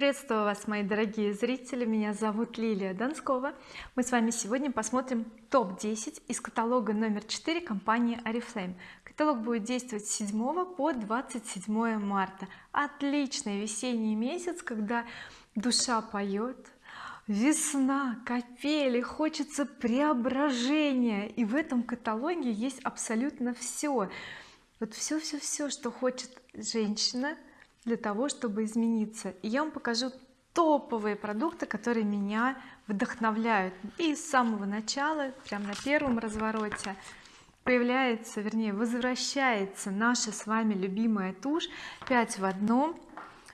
приветствую вас мои дорогие зрители. Меня зовут Лилия Донскова. Мы с вами сегодня посмотрим топ-10 из каталога номер 4 компании oriflame. Каталог будет действовать с 7 по 27 марта. Отличный весенний месяц когда душа поет весна капели хочется преображения. И в этом каталоге есть абсолютно все вот все все все что хочет женщина для того чтобы измениться. И я вам покажу топовые продукты которые меня вдохновляют. И с самого начала прямо на первом развороте появляется вернее возвращается наша с вами любимая тушь 5 в одном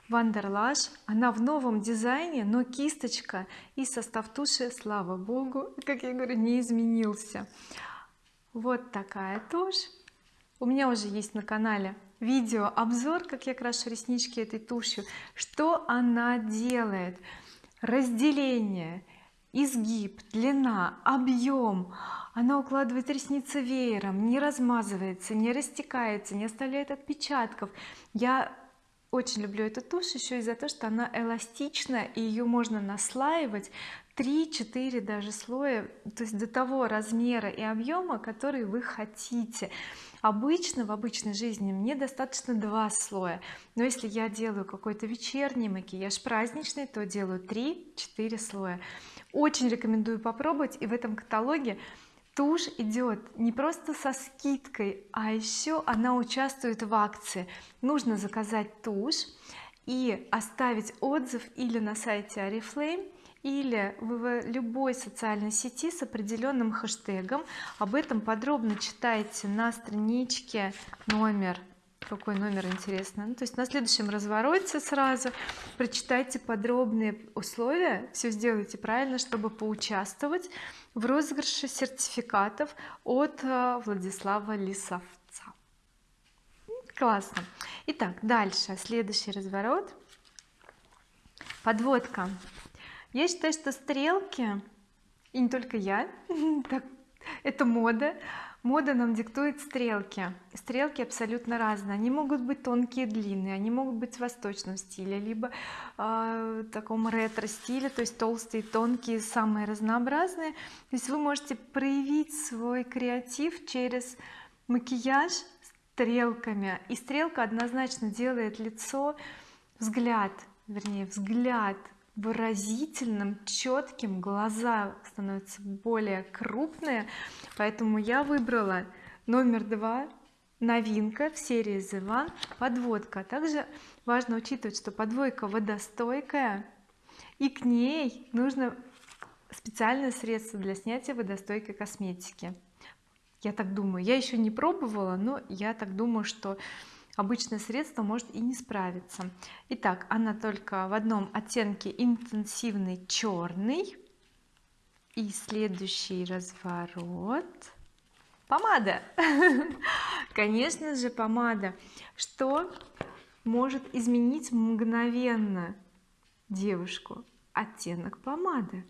Вандерлаш. Она в новом дизайне но кисточка и состав туши слава богу как я говорю не изменился. Вот такая тушь. У меня уже есть на канале видео обзор как я крашу реснички этой тушью что она делает? Разделение изгиб длина объем. Она укладывает ресницы веером не размазывается не растекается не оставляет отпечатков. Я очень люблю эту тушь еще из-за того что она эластична и ее можно наслаивать 3-4 даже слоя то есть до того размера и объема который вы хотите. Обычно в обычной жизни мне достаточно два слоя. Но если я делаю какой-то вечерний макияж праздничный то делаю 3-4 слоя. Очень рекомендую попробовать и в этом каталоге тушь идет не просто со скидкой а еще она участвует в акции. Нужно заказать тушь и оставить отзыв или на сайте oriflame или в любой социальной сети с определенным хэштегом. Об этом подробно читайте на страничке номер. Какой номер интересно? Ну, то есть на следующем развороте сразу прочитайте подробные условия все сделайте правильно чтобы поучаствовать в розыгрыше сертификатов от э, Владислава Лисовца. Классно. Итак дальше. Следующий разворот. Подводка я считаю что стрелки и не только я это мода. Мода нам диктует стрелки. Стрелки абсолютно разные. Они могут быть тонкие длинные они могут быть в восточном стиле либо э, таком ретро стиле то есть толстые тонкие самые разнообразные. То есть вы можете проявить свой креатив через макияж стрелками. И стрелка однозначно делает лицо взгляд вернее взгляд выразительным четким глаза становятся более крупные. Поэтому я выбрала номер два новинка в серии The One подводка также важно учитывать что подвойка водостойкая и к ней нужно специальное средство для снятия водостойкой косметики. Я так думаю. Я еще не пробовала но я так думаю что обычное средство может и не справиться. Итак она только в одном оттенке интенсивный черный. И следующий разворот. Помада! Конечно же помада. Что может изменить мгновенно девушку? Оттенок помады.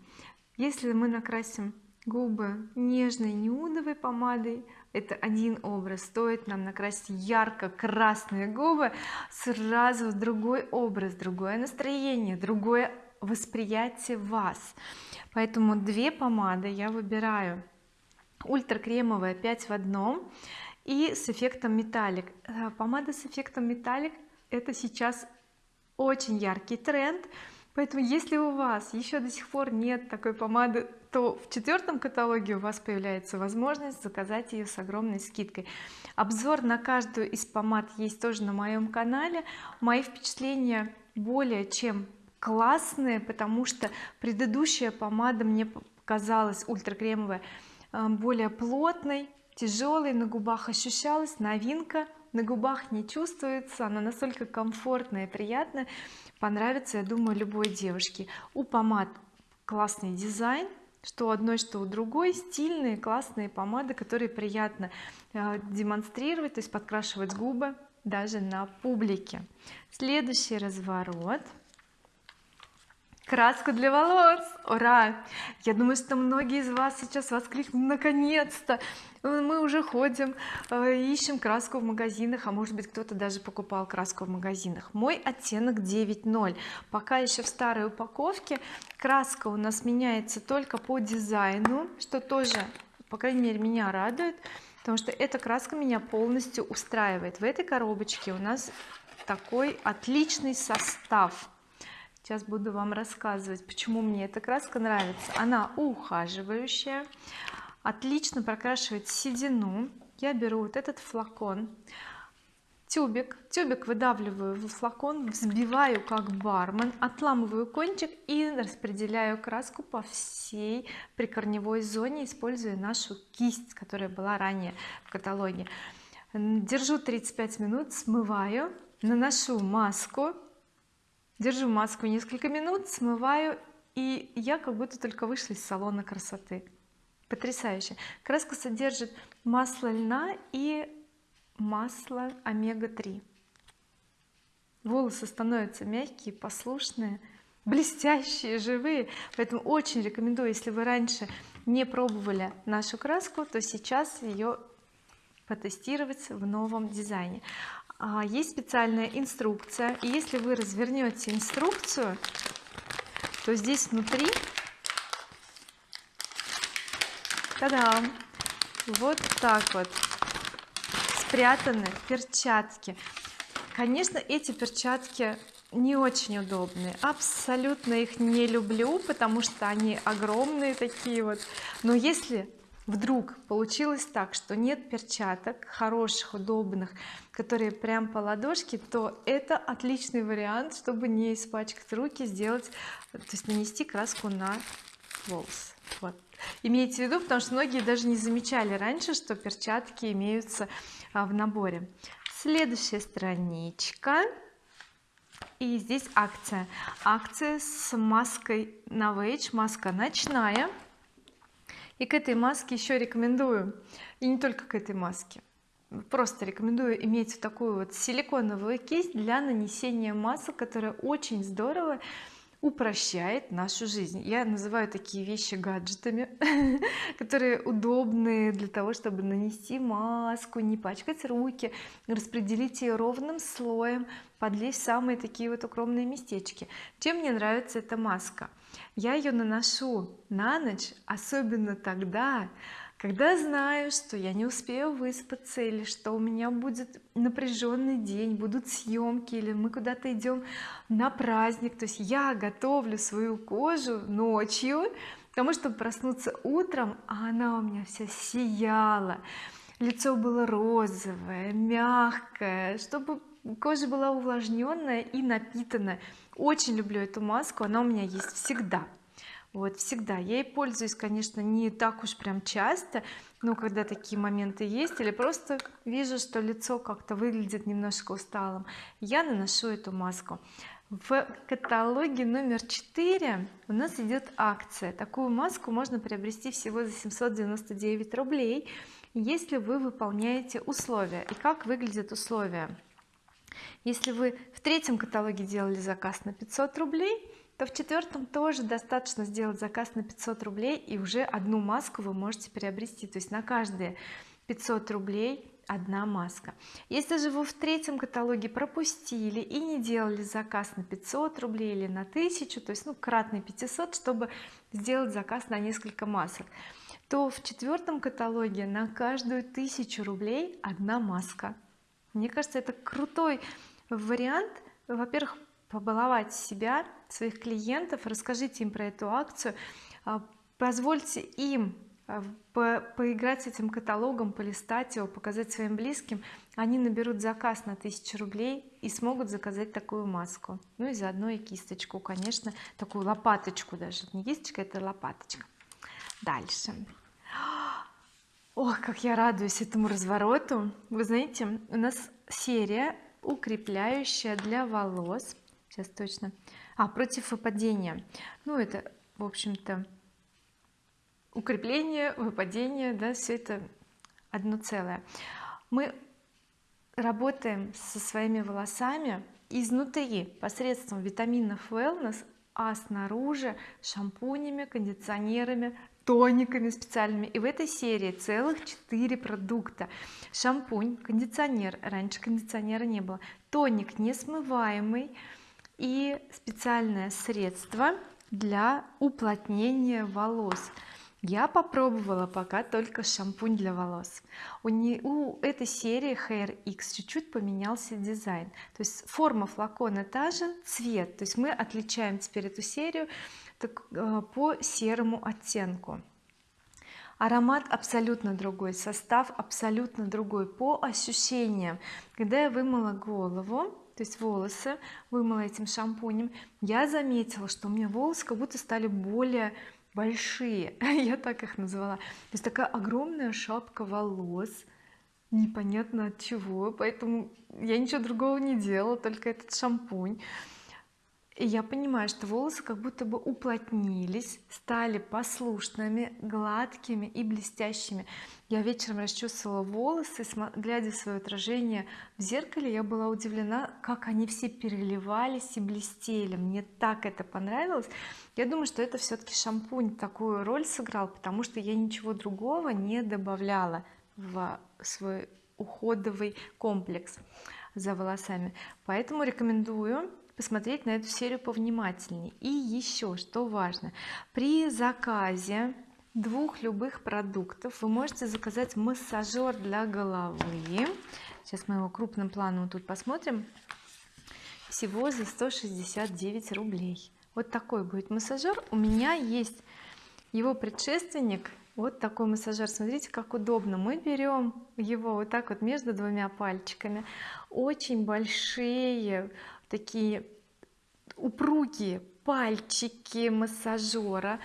Если мы накрасим губы нежной нюдовой помадой это один образ. Стоит нам накрасить ярко-красные губы сразу другой образ другое настроение другое восприятие вас. Поэтому две помады я выбираю. Ультра кремовая 5 в одном и с эффектом металлик. Э, помада с эффектом металлик это сейчас очень яркий тренд поэтому если у вас еще до сих пор нет такой помады то в четвертом каталоге у вас появляется возможность заказать ее с огромной скидкой. Обзор на каждую из помад есть тоже на моем канале. Мои впечатления более чем классные потому что предыдущая помада мне показалась ультракремовая э, более плотной тяжелой на губах ощущалась новинка на губах не чувствуется она настолько комфортная и приятная понравится я думаю любой девушке. У помад классный дизайн что у одной что у другой. Стильные классные помады которые приятно э, демонстрировать то есть подкрашивать губы даже на публике. Следующий разворот краску для волос. Ура! Я думаю что многие из вас сейчас воскликнут наконец-то! Мы уже ходим э, ищем краску в магазинах а может быть кто-то даже покупал краску в магазинах. Мой оттенок 9.0 пока еще в старой упаковке краска у нас меняется только по дизайну что тоже по крайней мере меня радует потому что эта краска меня полностью устраивает. В этой коробочке у нас такой отличный состав сейчас буду вам рассказывать почему мне эта краска нравится. Она ухаживающая отлично прокрашивает седину. Я беру вот этот флакон тюбик. Тюбик выдавливаю в флакон взбиваю как бармен отламываю кончик и распределяю краску по всей прикорневой зоне используя нашу кисть которая была ранее в каталоге. Держу 35 минут смываю наношу маску держу маску несколько минут смываю и я как будто только вышла из салона красоты. Потрясающе. Краска содержит масло льна и масло омега-3 волосы становятся мягкие послушные блестящие живые. Поэтому очень рекомендую если вы раньше не пробовали нашу краску то сейчас ее потестировать в новом дизайне есть специальная инструкция и если вы развернете инструкцию то здесь внутри Та-дам! вот так вот спрятаны перчатки. Конечно эти перчатки не очень удобные. Абсолютно их не люблю потому что они огромные такие вот. Но если вдруг получилось так что нет перчаток хороших удобных которые прям по ладошке то это отличный вариант чтобы не испачкать руки сделать то есть нанести краску на волос вот. Имейте в виду потому что многие даже не замечали раньше что перчатки имеются а, в наборе. Следующая страничка. И здесь акция. Акция с маской Novage маска ночная и к этой маске еще рекомендую и не только к этой маске просто рекомендую иметь такую вот силиконовую кисть для нанесения масок которая очень здорово упрощает нашу жизнь. Я называю такие вещи гаджетами которые удобны для того чтобы нанести маску не пачкать руки распределить ее ровным слоем подлезть самые такие вот укромные местечки. Чем мне нравится эта маска? Я ее наношу на ночь особенно тогда когда знаю что я не успею выспаться или что у меня будет напряженный день будут съемки или мы куда-то идем на праздник то есть я готовлю свою кожу ночью потому чтобы проснуться утром а она у меня вся сияла. Лицо было розовое мягкое чтобы кожа была увлажненная и напитанная очень люблю эту маску она у меня есть всегда вот всегда. Я ей пользуюсь конечно не так уж прям часто но когда такие моменты есть или просто вижу что лицо как-то выглядит немножко усталым я наношу эту маску. В каталоге номер 4 у нас идет акция. Такую маску можно приобрести всего за 799 рублей если вы выполняете условия. И как выглядят условия? Если вы в третьем каталоге делали заказ на 500 рублей то в четвертом тоже достаточно сделать заказ на 500 рублей и уже одну маску вы можете приобрести. То есть на каждые 500 рублей одна маска. Если же вы в третьем каталоге пропустили и не делали заказ на 500 рублей или на 1000 то есть ну кратный 500 чтобы сделать заказ на несколько масок то в четвертом каталоге на каждую тысячу рублей одна маска. Мне кажется это крутой вариант. Во-первых побаловать себя своих клиентов. Расскажите им про эту акцию. А, позвольте им а, по поиграть с этим каталогом полистать его показать своим близким. Они наберут заказ на 1000 рублей и смогут заказать такую маску. Ну и заодно и кисточку конечно такую лопаточку даже. Не кисточка это лопаточка. Дальше. Ох как я радуюсь этому развороту. Вы знаете у нас серия укрепляющая для волос сейчас точно. А против выпадения. Ну это в общем-то укрепление выпадение да все это одно целое. Мы работаем со своими волосами изнутри посредством витаминов wellness а снаружи шампунями кондиционерами тониками специальными. И в этой серии целых 4 продукта. Шампунь кондиционер. Раньше кондиционера не было. Тоник несмываемый и специальное средство для уплотнения волос. Я попробовала пока только шампунь для волос. У, не, у этой серии Hair X чуть-чуть поменялся дизайн. То есть форма флакона та же цвет. То есть мы отличаем теперь эту серию так, э, по серому оттенку. Аромат абсолютно другой состав абсолютно другой по ощущениям. Когда я вымыла голову то есть волосы вымыла этим шампунем. Я заметила что у меня волосы как будто стали более большие. Я так их назвала. То есть такая огромная шапка волос непонятно от чего. Поэтому я ничего другого не делала только этот шампунь и я понимаю что волосы как будто бы уплотнились стали послушными гладкими и блестящими. Я вечером расчесывала волосы глядя в свое отражение в зеркале я была удивлена как они все переливались и блестели. Мне так это понравилось. Я думаю что это все-таки шампунь такую роль сыграл потому что я ничего другого не добавляла в свой уходовый комплекс за волосами. Поэтому рекомендую посмотреть на эту серию повнимательнее. И еще что важно при заказе двух любых продуктов вы можете заказать массажер для головы. Сейчас мы его крупным планом тут посмотрим. Всего за 169 рублей. Вот такой будет массажер у меня есть его предшественник. Вот такой массажер смотрите как удобно. Мы берем его вот так вот между двумя пальчиками. Очень большие такие упругие пальчики массажера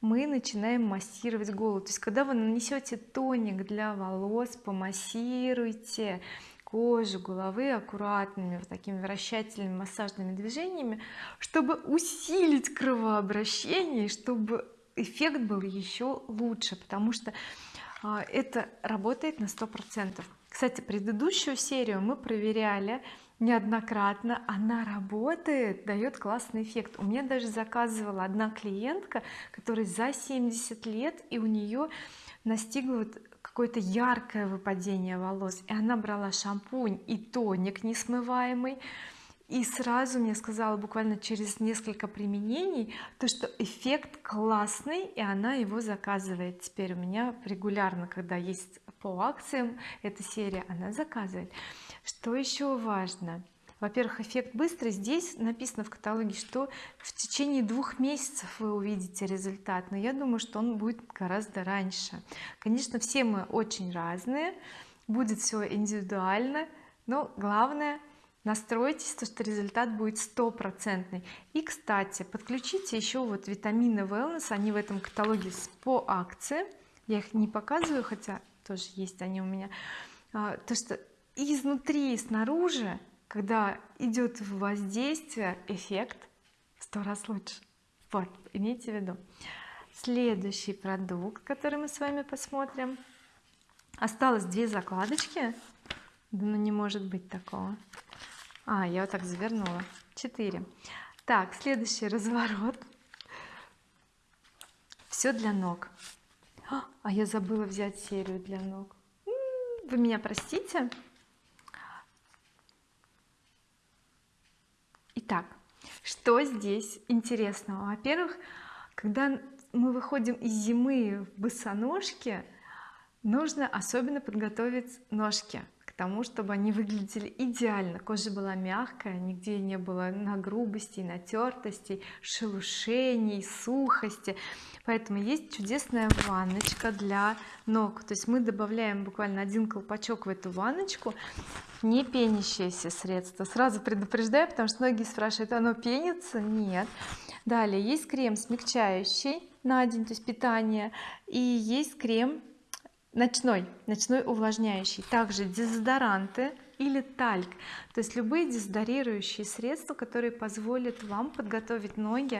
мы начинаем массировать голову. То есть когда вы нанесете тоник для волос помассируйте кожу головы аккуратными вот такими вращательными массажными движениями чтобы усилить кровообращение чтобы эффект был еще лучше потому что а, это работает на сто процентов. Кстати предыдущую серию мы проверяли неоднократно. Она работает дает классный эффект. У меня даже заказывала одна клиентка которая за 70 лет и у нее настигло вот какое-то яркое выпадение волос. И она брала шампунь и тоник несмываемый и сразу мне сказала буквально через несколько применений то что эффект классный и она его заказывает. Теперь у меня регулярно когда есть по акциям эта серия она заказывает. Что еще важно? Во-первых эффект быстрый. Здесь написано в каталоге что в течение двух месяцев вы увидите результат но я думаю что он будет гораздо раньше. Конечно все мы очень разные будет все индивидуально но главное настройтесь то что результат будет стопроцентный. И кстати подключите еще вот витамины wellness они в этом каталоге по акции. Я их не показываю хотя тоже есть они у меня. А, то что изнутри и снаружи когда идет воздействие эффект в сто раз лучше. Вот имейте в виду. Следующий продукт который мы с вами посмотрим. Осталось две закладочки. Да ну не может быть такого а я вот так завернула. 4 так следующий разворот. Все для ног. А я забыла взять серию для ног. Вы меня простите. Итак что здесь интересного? Во-первых когда мы выходим из зимы в босоножке нужно особенно подготовить ножки тому чтобы они выглядели идеально. Кожа была мягкая нигде не было на грубости натертостей шелушений сухости. Поэтому есть чудесная ванночка для ног. То есть мы добавляем буквально один колпачок в эту ванночку не пенящееся средство сразу предупреждаю потому что многие спрашивают оно пенится? Нет. Далее есть крем смягчающий на день то есть питание. И есть крем ночной ночной увлажняющий. Также дезодоранты или тальк. То есть любые дезодорирующие средства которые позволят вам подготовить ноги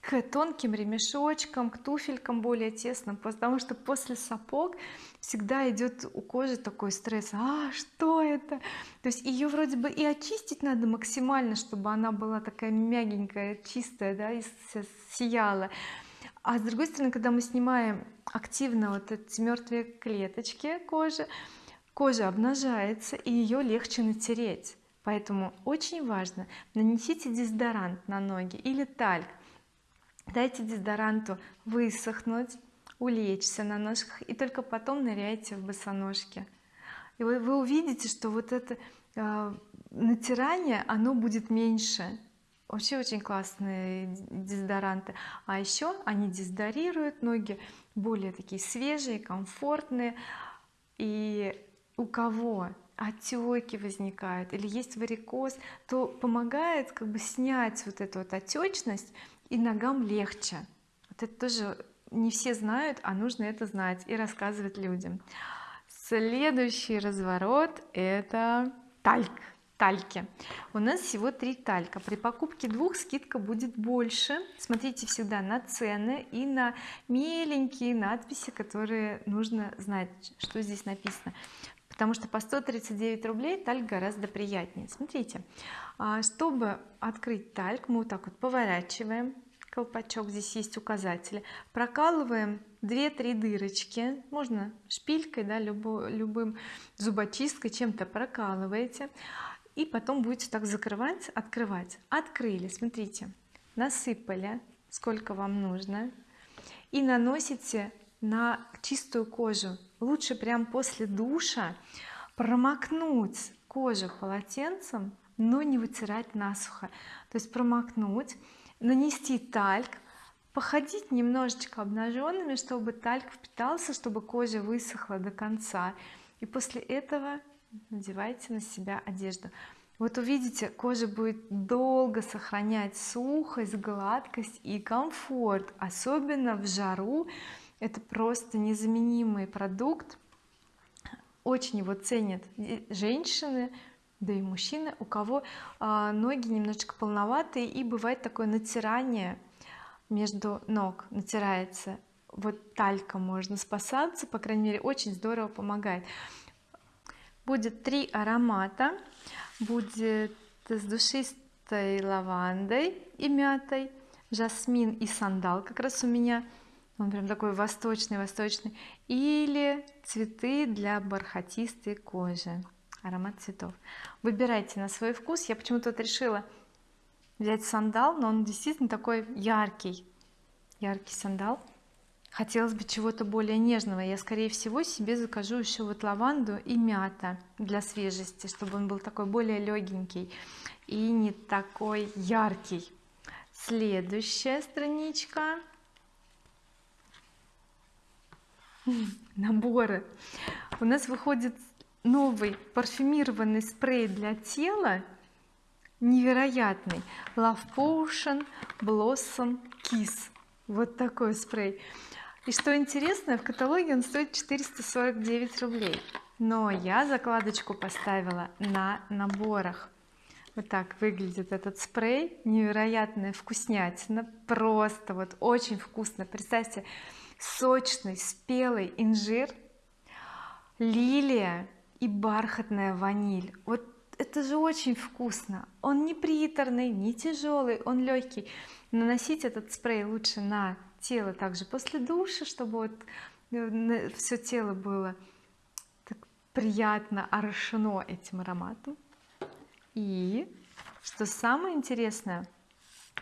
к тонким ремешочкам к туфелькам более тесным. Потому что после сапог всегда идет у кожи такой стресс. А что это? То есть ее вроде бы и очистить надо максимально чтобы она была такая мягенькая чистая да и сияла а с другой стороны когда мы снимаем активно вот эти мертвые клеточки кожи кожа обнажается и ее легче натереть. Поэтому очень важно нанесите дезодорант на ноги или тальк. Дайте дезодоранту высохнуть улечься на ножках и только потом ныряйте в босоножки. И вы, вы увидите что вот это э, натирание оно будет меньше вообще очень классные дезодоранты. А еще они дезодорируют ноги более такие свежие комфортные. И у кого отеки возникают или есть варикоз то помогает как бы снять вот эту вот отечность и ногам легче. Вот это тоже не все знают а нужно это знать и рассказывать людям. Следующий разворот это тальк тальки. У нас всего три талька. При покупке двух скидка будет больше. Смотрите всегда на цены и на меленькие надписи которые нужно знать что здесь написано. Потому что по 139 рублей тальк гораздо приятнее. Смотрите а, чтобы открыть тальк мы вот так вот поворачиваем. Колпачок здесь есть указатели. Прокалываем 2-3 дырочки. Можно шпилькой да любым зубочисткой чем-то прокалываете и потом будете так закрывать открывать. Открыли смотрите. Насыпали сколько вам нужно. И наносите на чистую кожу. Лучше прям после душа промокнуть кожу полотенцем но не вытирать насухо. То есть промокнуть нанести тальк походить немножечко обнаженными чтобы тальк впитался чтобы кожа высохла до конца. И после этого надевайте на себя одежду. Вот увидите кожа будет долго сохранять сухость гладкость и комфорт особенно в жару. Это просто незаменимый продукт. Очень его ценят женщины да и мужчины у кого а, ноги немножечко полноватые и бывает такое натирание между ног натирается. Вот талька можно спасаться по крайней мере очень здорово помогает будет три аромата. Будет с душистой лавандой и мятой жасмин и сандал как раз у меня. Он прям такой восточный восточный. Или цветы для бархатистой кожи. Аромат цветов. Выбирайте на свой вкус. Я почему-то вот решила взять сандал но он действительно такой яркий. Яркий сандал хотелось бы чего-то более нежного. Я скорее всего себе закажу еще вот лаванду и мята для свежести чтобы он был такой более легенький и не такой яркий. Следующая страничка. Наборы. У нас выходит новый парфюмированный спрей для тела невероятный. Love Potion Blossom Kiss. Вот такой спрей и что интересно в каталоге он стоит 449 рублей. Но я закладочку поставила на наборах. Вот так выглядит этот спрей. Невероятная вкуснятина. Просто вот очень вкусно. Представьте сочный спелый инжир лилия и бархатная ваниль. Вот это же очень вкусно. Он не приторный не тяжелый он легкий наносить этот спрей лучше на тело также после душа чтобы вот э, все тело было так приятно орошено этим ароматом. И что самое интересное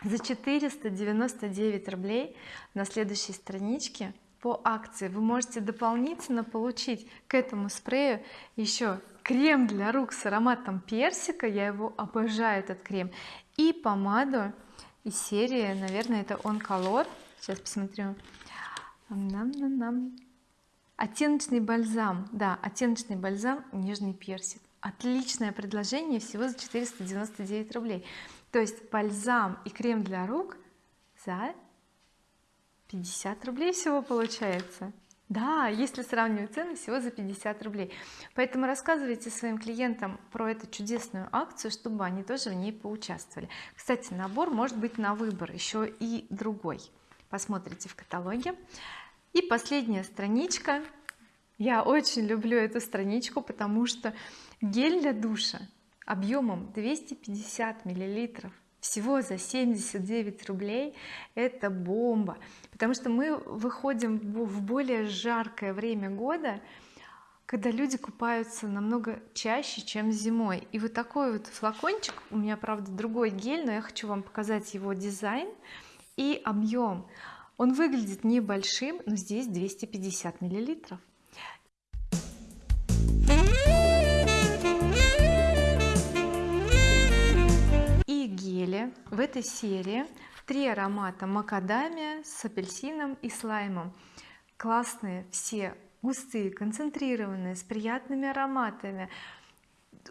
за 499 рублей на следующей страничке по акции вы можете дополнительно получить к этому спрею еще крем для рук с ароматом персика. Я его обожаю этот крем и помаду из серии наверное это он color сейчас посмотрю. Нам нам нам оттеночный бальзам. Да оттеночный бальзам нежный персик. Отличное предложение всего за 499 рублей. То есть бальзам и крем для рук за 50 рублей всего получается. Да если сравнивать цены всего за 50 рублей. Поэтому рассказывайте своим клиентам про эту чудесную акцию чтобы они тоже в ней поучаствовали. Кстати набор может быть на выбор еще и другой посмотрите в каталоге. И последняя страничка. Я очень люблю эту страничку потому что гель для душа объемом 250 миллилитров всего за 79 рублей это бомба. Потому что мы выходим в более жаркое время года когда люди купаются намного чаще чем зимой. И вот такой вот флакончик у меня правда другой гель но я хочу вам показать его дизайн и объем. Он выглядит небольшим но здесь 250 миллилитров. Геле в этой серии. Три аромата макадамия с апельсином и слаймом. Классные все густые концентрированные с приятными ароматами.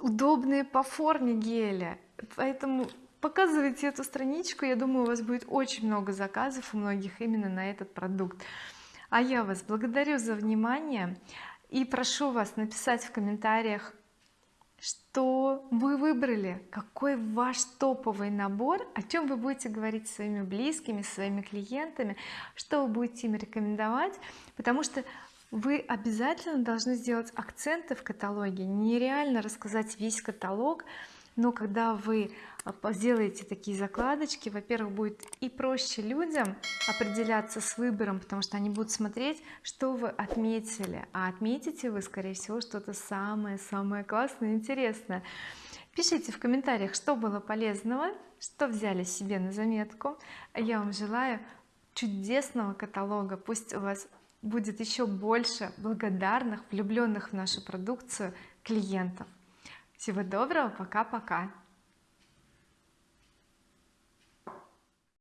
Удобные по форме геля поэтому показывайте эту страничку. Я думаю у вас будет очень много заказов у многих именно на этот продукт. А я вас благодарю за внимание и прошу вас написать в комментариях что вы выбрали какой ваш топовый набор о чем вы будете говорить со своими близкими своими клиентами что вы будете им рекомендовать потому что вы обязательно должны сделать акценты в каталоге нереально рассказать весь каталог но когда вы а, сделаете такие закладочки во-первых будет и проще людям определяться с выбором потому что они будут смотреть что вы отметили. А отметите вы скорее всего что-то самое-самое классное интересное. Пишите в комментариях что было полезного что взяли себе на заметку. Я вам желаю чудесного каталога. Пусть у вас будет еще больше благодарных влюбленных в нашу продукцию клиентов всего доброго пока-пока